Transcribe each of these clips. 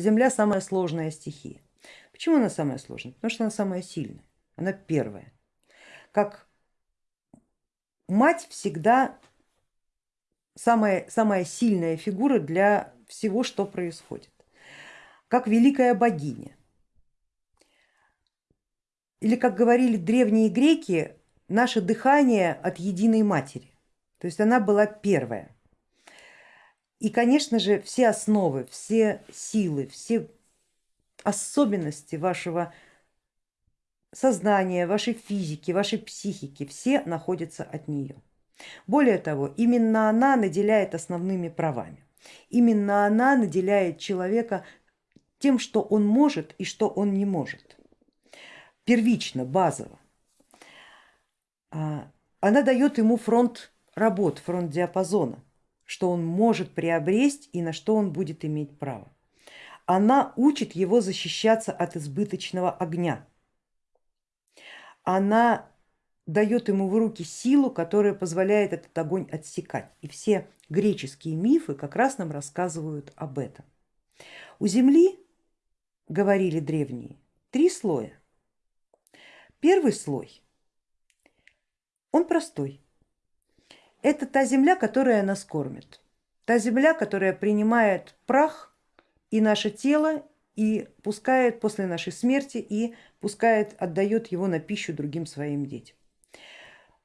Земля самая сложная стихия. Почему она самая сложная? Потому что она самая сильная, она первая. Как мать всегда самая, самая сильная фигура для всего, что происходит. Как великая богиня. Или как говорили древние греки, наше дыхание от единой матери. То есть она была первая. И, конечно же, все основы, все силы, все особенности вашего сознания, вашей физики, вашей психики, все находятся от нее. Более того, именно она наделяет основными правами. Именно она наделяет человека тем, что он может и что он не может. Первично, базово. А, она дает ему фронт работ, фронт диапазона что он может приобрести и на что он будет иметь право. Она учит его защищаться от избыточного огня. Она дает ему в руки силу, которая позволяет этот огонь отсекать. И все греческие мифы как раз нам рассказывают об этом. У Земли, говорили древние, три слоя. Первый слой, он простой, это та земля, которая нас кормит, та земля, которая принимает прах и наше тело и пускает после нашей смерти и пускает, отдает его на пищу другим своим детям.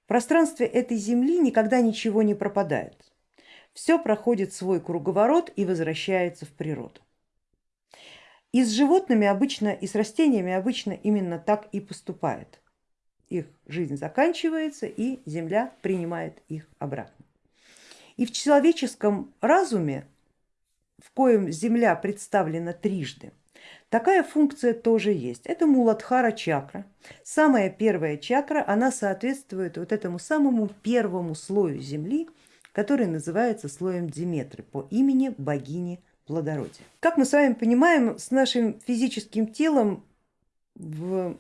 В пространстве этой земли никогда ничего не пропадает. Все проходит свой круговорот и возвращается в природу. И с животными обычно, и с растениями обычно именно так и поступает их жизнь заканчивается и Земля принимает их обратно. И в человеческом разуме, в коем Земля представлена трижды, такая функция тоже есть. Это Муладхара чакра. Самая первая чакра, она соответствует вот этому самому первому слою Земли, который называется слоем Диметры по имени богини плодородия. Как мы с вами понимаем, с нашим физическим телом в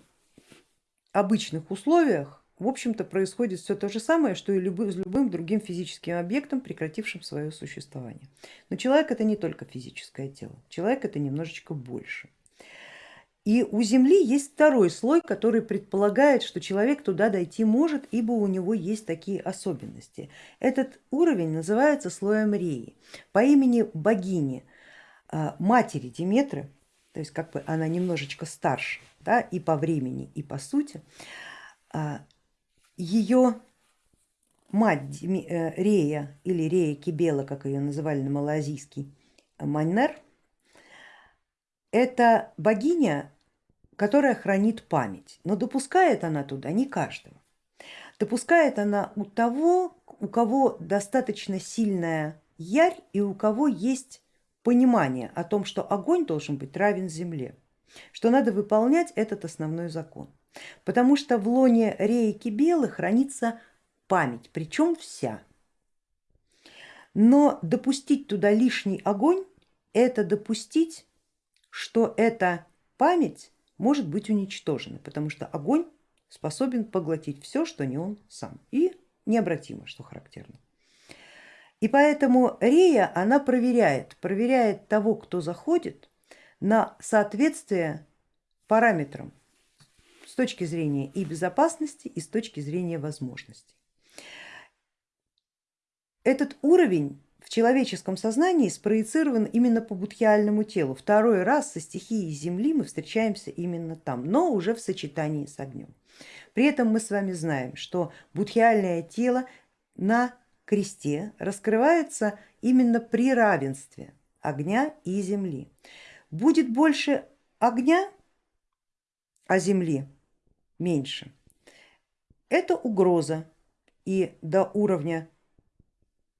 обычных условиях в общем-то происходит все то же самое, что и с любым другим физическим объектом, прекратившим свое существование. Но человек это не только физическое тело, человек это немножечко больше. И у Земли есть второй слой, который предполагает, что человек туда дойти может, ибо у него есть такие особенности. Этот уровень называется слоем Реи по имени богини, а, матери Диметры, то есть как бы она немножечко старше да, и по времени, и по сути, а, ее мать э, Рея или Рея Кибела, как ее называли на малазийский манер, это богиня, которая хранит память, но допускает она туда не каждого. Допускает она у того, у кого достаточно сильная ярь и у кого есть понимание о том, что огонь должен быть равен земле что надо выполнять этот основной закон. Потому что в лоне рейки белых хранится память, причем вся. Но допустить туда лишний огонь, это допустить, что эта память может быть уничтожена, потому что огонь способен поглотить все, что не он сам, и необратимо, что характерно. И поэтому Рея, она проверяет, проверяет того, кто заходит, на соответствие параметрам с точки зрения и безопасности, и с точки зрения возможностей. Этот уровень в человеческом сознании спроецирован именно по будхиальному телу. Второй раз со стихией Земли мы встречаемся именно там, но уже в сочетании с огнем. При этом мы с вами знаем, что будхиальное тело на кресте раскрывается именно при равенстве огня и земли. Будет больше огня, а земли меньше, это угроза. И до уровня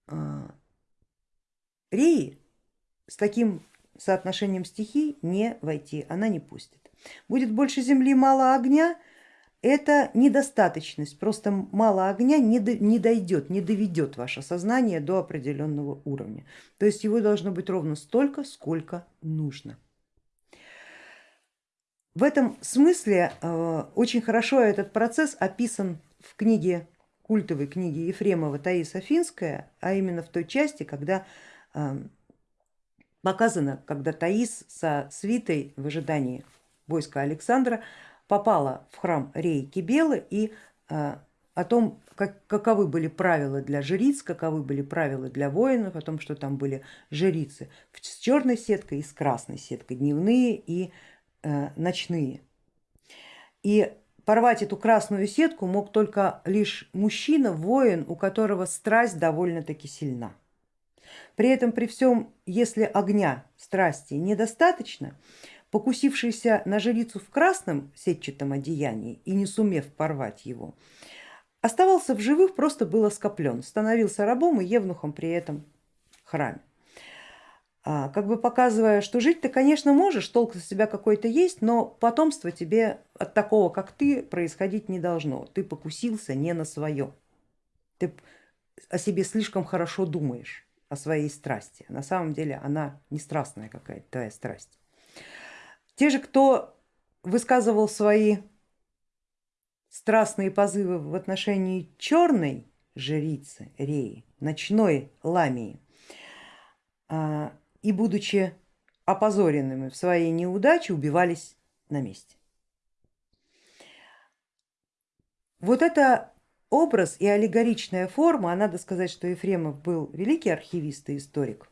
э, реи с таким соотношением стихий не войти, она не пустит. Будет больше земли, мало огня, это недостаточность, просто мало огня не, до, не дойдет, не доведет ваше сознание до определенного уровня. То есть его должно быть ровно столько, сколько нужно. В этом смысле э, очень хорошо этот процесс описан в книге, культовой книге Ефремова Таис Афинская, а именно в той части, когда э, показано, когда Таис со свитой в ожидании войска Александра попала в храм Реи Кибелы и а, о том, как, каковы были правила для жриц, каковы были правила для воинов, о том, что там были жрицы с черной сеткой и с красной сеткой, дневные и э, ночные. И порвать эту красную сетку мог только лишь мужчина, воин, у которого страсть довольно-таки сильна. При этом при всем, если огня, страсти недостаточно, покусившийся на жрицу в красном сетчатом одеянии и не сумев порвать его, оставался в живых, просто был оскоплен, становился рабом и евнухом при этом храме. А, как бы показывая, что жить ты, конечно, можешь, толк из себя какой-то есть, но потомство тебе от такого, как ты, происходить не должно. Ты покусился не на свое. Ты о себе слишком хорошо думаешь, о своей страсти. На самом деле она не страстная какая-то твоя страсть. Те же, кто высказывал свои страстные позывы в отношении черной жрицы Реи, ночной ламии, а, и будучи опозоренными в своей неудаче, убивались на месте. Вот это образ и аллегоричная форма, а надо сказать, что Ефремов был великий архивист и историк,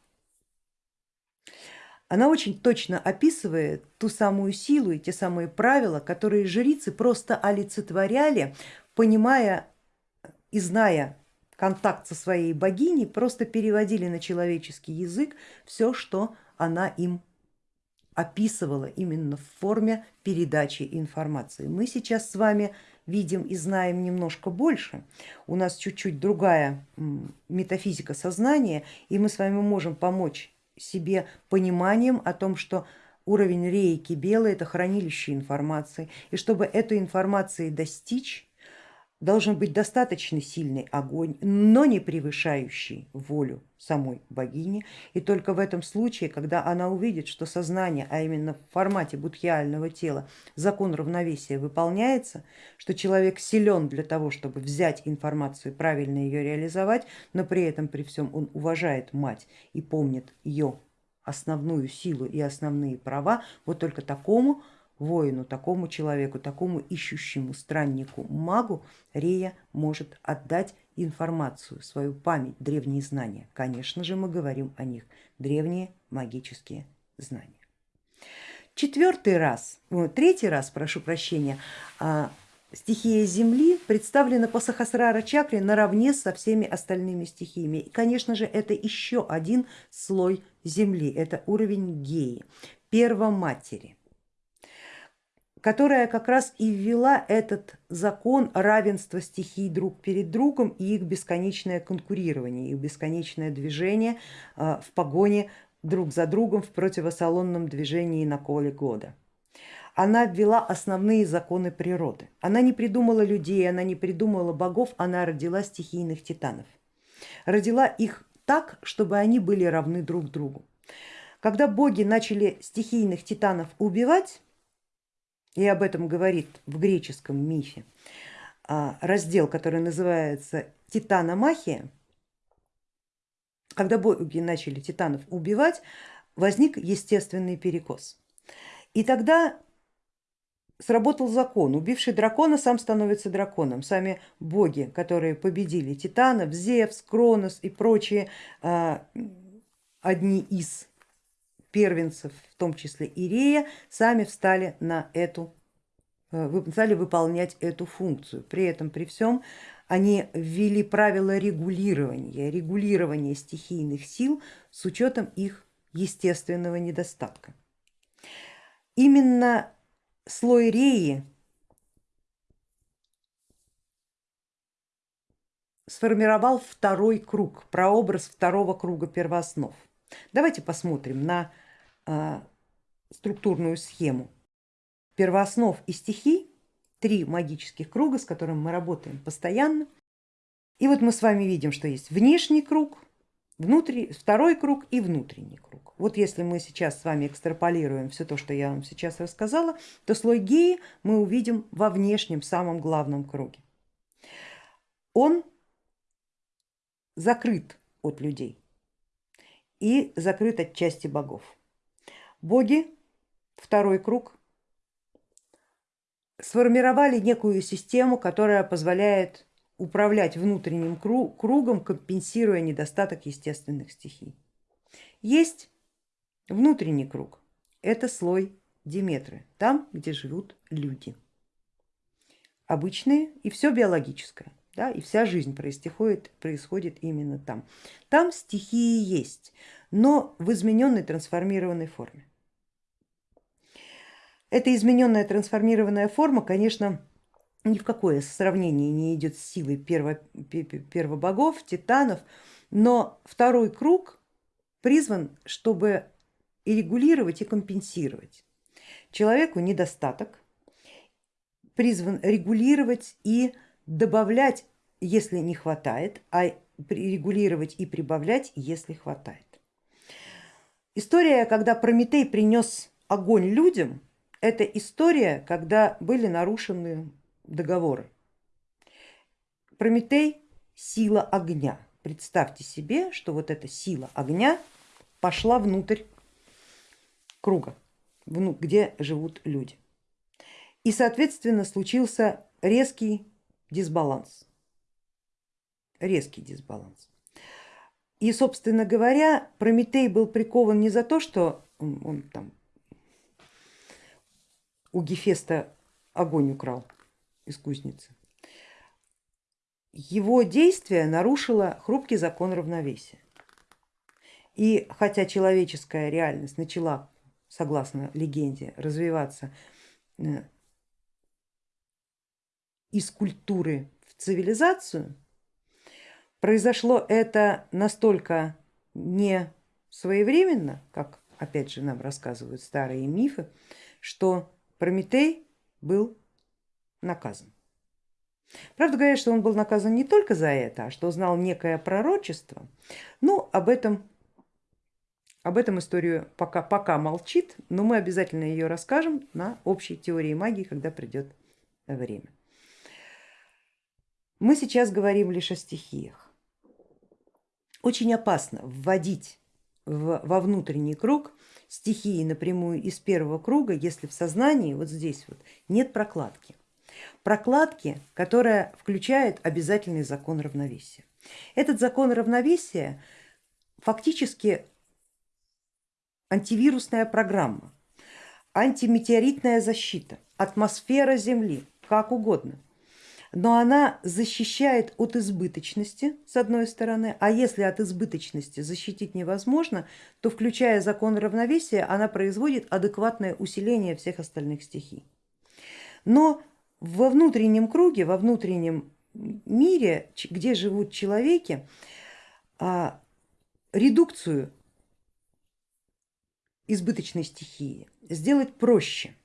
она очень точно описывает ту самую силу и те самые правила, которые жрицы просто олицетворяли, понимая и зная контакт со своей богиней, просто переводили на человеческий язык все, что она им описывала именно в форме передачи информации. Мы сейчас с вами видим и знаем немножко больше, у нас чуть-чуть другая метафизика сознания, и мы с вами можем помочь себе пониманием о том, что уровень рейки белый это хранилище информации, и чтобы этой информации достичь, должен быть достаточно сильный огонь, но не превышающий волю самой богини. И только в этом случае, когда она увидит, что сознание, а именно в формате будхиального тела, закон равновесия выполняется, что человек силен для того, чтобы взять информацию и правильно ее реализовать, но при этом при всем он уважает мать и помнит ее основную силу и основные права, вот только такому воину, такому человеку, такому ищущему страннику, магу Рея может отдать информацию, свою память, древние знания. Конечно же мы говорим о них, древние магические знания. Четвертый раз, третий раз, прошу прощения, а, стихия Земли представлена по Сахасрара чакре наравне со всеми остальными стихиями. И, конечно же, это еще один слой Земли, это уровень Геи, первоматери которая как раз и ввела этот закон равенства стихий друг перед другом и их бесконечное конкурирование, их бесконечное движение а, в погоне друг за другом в противосалонном движении на коле года. Она ввела основные законы природы. Она не придумала людей, она не придумала богов, она родила стихийных титанов. Родила их так, чтобы они были равны друг другу. Когда боги начали стихийных титанов убивать, и об этом говорит в греческом мифе а, раздел, который называется Титаномахия, когда боги начали титанов убивать, возник естественный перекос. И тогда сработал закон, убивший дракона сам становится драконом. Сами боги, которые победили титанов, Зевс, Кронос и прочие, а, одни из первенцев, в том числе Ирея, сами встали на эту, э, стали выполнять эту функцию. При этом, при всем, они ввели правила регулирования, регулирования стихийных сил с учетом их естественного недостатка. Именно слой Реи сформировал второй круг, прообраз второго круга первооснов. Давайте посмотрим на структурную схему первооснов и стихий, три магических круга, с которыми мы работаем постоянно. И вот мы с вами видим, что есть внешний круг, внутри, второй круг и внутренний круг. Вот если мы сейчас с вами экстраполируем все то, что я вам сейчас рассказала, то слой геи мы увидим во внешнем, самом главном круге. Он закрыт от людей. и закрыт от части богов. Боги, второй круг, сформировали некую систему, которая позволяет управлять внутренним кругом, компенсируя недостаток естественных стихий. Есть внутренний круг, это слой Диметры, там, где живут люди. Обычные и все биологическое, да, и вся жизнь происходит, происходит именно там. Там стихии есть, но в измененной трансформированной форме. Эта измененная трансформированная форма, конечно, ни в какое сравнение не идет с силой перво, первобогов, титанов, но второй круг призван, чтобы и регулировать, и компенсировать. Человеку недостаток призван регулировать и добавлять, если не хватает, а регулировать и прибавлять, если хватает. История, когда Прометей принес огонь людям, это история, когда были нарушены договоры. Прометей сила огня. Представьте себе, что вот эта сила огня пошла внутрь круга, где живут люди. И соответственно случился резкий дисбаланс. Резкий дисбаланс. И собственно говоря, Прометей был прикован не за то, что он, он там у Гефеста огонь украл, из кузницы. Его действие нарушило хрупкий закон равновесия. И хотя человеческая реальность начала, согласно легенде, развиваться э, из культуры в цивилизацию, произошло это настолько не своевременно, как опять же нам рассказывают старые мифы, что Прометей был наказан. Правда говорят, что он был наказан не только за это, а что знал некое пророчество. Ну, об этом, об этом историю пока, пока молчит, но мы обязательно ее расскажем на общей теории магии, когда придет время. Мы сейчас говорим лишь о стихиях. Очень опасно вводить в, во внутренний круг стихии напрямую из первого круга, если в сознании вот здесь вот нет прокладки прокладки, которая включает обязательный закон равновесия. Этот закон равновесия фактически антивирусная программа, антиметеоритная защита, атмосфера Земли, как угодно. Но она защищает от избыточности с одной стороны, а если от избыточности защитить невозможно, то включая закон равновесия, она производит адекватное усиление всех остальных стихий. Но во внутреннем круге, во внутреннем мире, где живут человеки, а, редукцию избыточной стихии сделать проще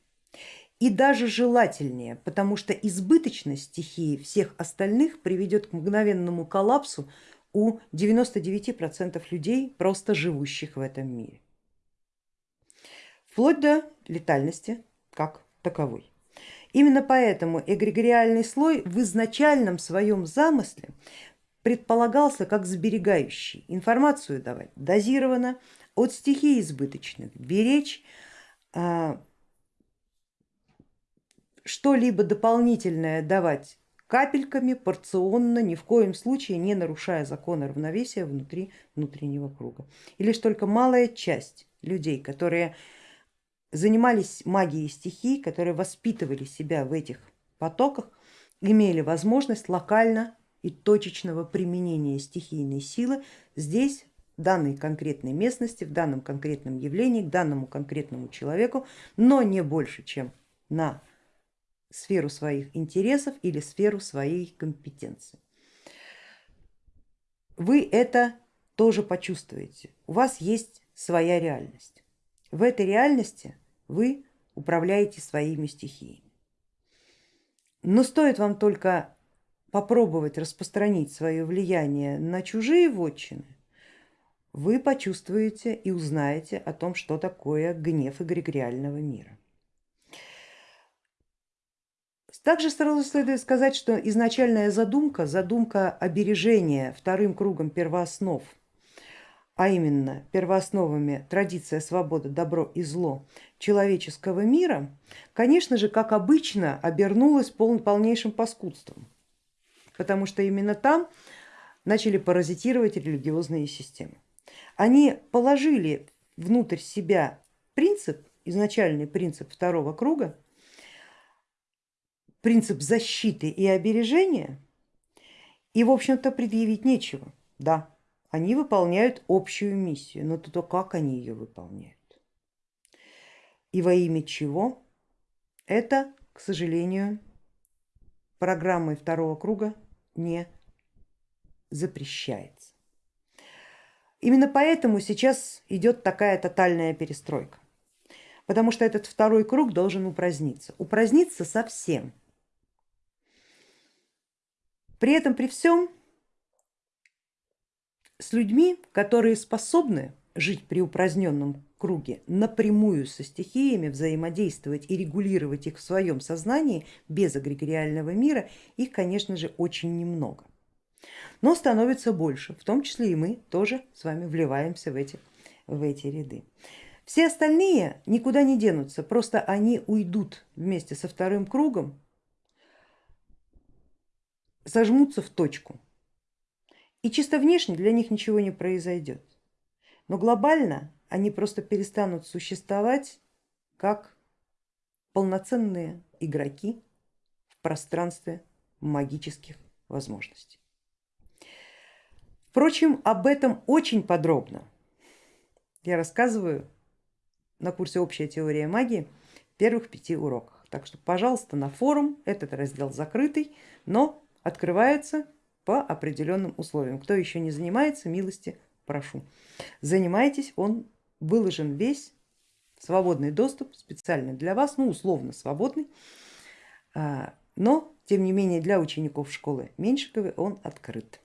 и даже желательнее, потому что избыточность стихии всех остальных приведет к мгновенному коллапсу у 99% людей, просто живущих в этом мире. Вплоть до летальности как таковой. Именно поэтому эгрегориальный слой в изначальном своем замысле предполагался как сберегающий, информацию давать дозированно, от стихий избыточных, беречь а, что-либо дополнительное давать капельками, порционно, ни в коем случае не нарушая закона равновесия внутри внутреннего круга. И лишь только малая часть людей, которые занимались магией стихий, которые воспитывали себя в этих потоках, имели возможность локально и точечного применения стихийной силы здесь, в данной конкретной местности, в данном конкретном явлении, к данному конкретному человеку, но не больше, чем на сферу своих интересов или сферу своей компетенции. Вы это тоже почувствуете, у вас есть своя реальность. В этой реальности вы управляете своими стихиями. Но стоит вам только попробовать распространить свое влияние на чужие вотчины, вы почувствуете и узнаете о том, что такое гнев эгрегориального мира. Также сразу следует сказать, что изначальная задумка, задумка обережения вторым кругом первооснов а именно первоосновами традиция, свобода, добро и зло человеческого мира, конечно же, как обычно, обернулась пол, полнейшим паскудством, потому что именно там начали паразитировать религиозные системы. Они положили внутрь себя принцип, изначальный принцип второго круга, принцип защиты и обережения, и в общем-то предъявить нечего. Да, они выполняют общую миссию, но то как они ее выполняют и во имя чего, это, к сожалению, программой второго круга не запрещается. Именно поэтому сейчас идет такая тотальная перестройка, потому что этот второй круг должен упраздниться, упраздниться совсем. При этом, при всем, с людьми, которые способны жить при упраздненном круге, напрямую со стихиями взаимодействовать и регулировать их в своем сознании без эгрегориального мира, их, конечно же, очень немного. Но становится больше, в том числе и мы тоже с вами вливаемся в эти, в эти ряды. Все остальные никуда не денутся, просто они уйдут вместе со вторым кругом, сожмутся в точку. И чисто внешне для них ничего не произойдет. Но глобально они просто перестанут существовать как полноценные игроки в пространстве магических возможностей. Впрочем, об этом очень подробно я рассказываю на курсе «Общая теория магии» в первых пяти уроках. Так что, пожалуйста, на форум, этот раздел закрытый, но открывается по определенным условиям. Кто еще не занимается, милости прошу. Занимайтесь, он выложен весь, свободный доступ специально для вас, ну условно свободный, а, но тем не менее для учеников школы Меньшиковой он открыт.